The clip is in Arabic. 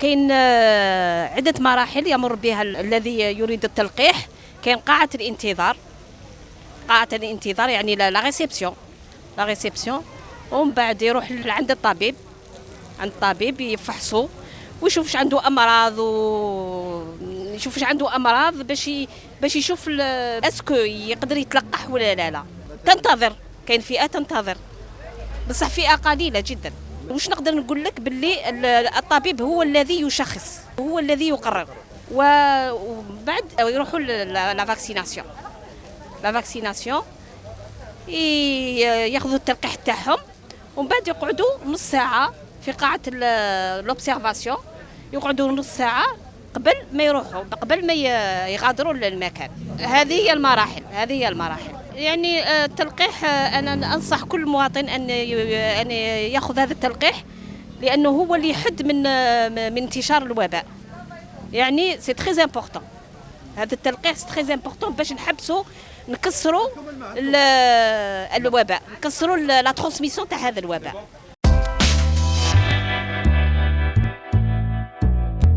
كاين آه، عدة مراحل يمر بها ال- الذي يريد التلقيح. كاين قاعة الانتظار. قاعة الانتظار يعني la réception la réception ومن بعد يروح عند الطبيب. عند الطبيب يفحصو. ويشوف واش عنده أمراض و يشوف واش عنده أمراض باش. باش يشوف est-ce que يقدر يتلقح ولا لا. لا. تنتظر. كاين فئة تنتظر. بصح فئة قليلة جدا. واش نقدر نقول لك باللي ال- الطبيب هو الذي يشخص هو الذي يقرر. وبعد يروحوا la vaccination la vaccination ياخذوا التلقيح تاعهم. ومن بعد يقعدوا نص ساعة في قاعة l'observation يقعدوا نص ساعة قبل ما يروحوا قبل ما يغادروا المكان هذه هي المراحل هذه هي المراحل. يعني آه، التلقيح آه، أنا أنصح كل مواطن أن أن يأخذ هذا التلقيح لأنه هو اللي يحد من آه، من انتشار الوباء. يعني c'est très important هذا التلقيح c'est très important باش نحبسوا نكسروا ال- الوباء نكسروا la transmission تاع هذا الوباء.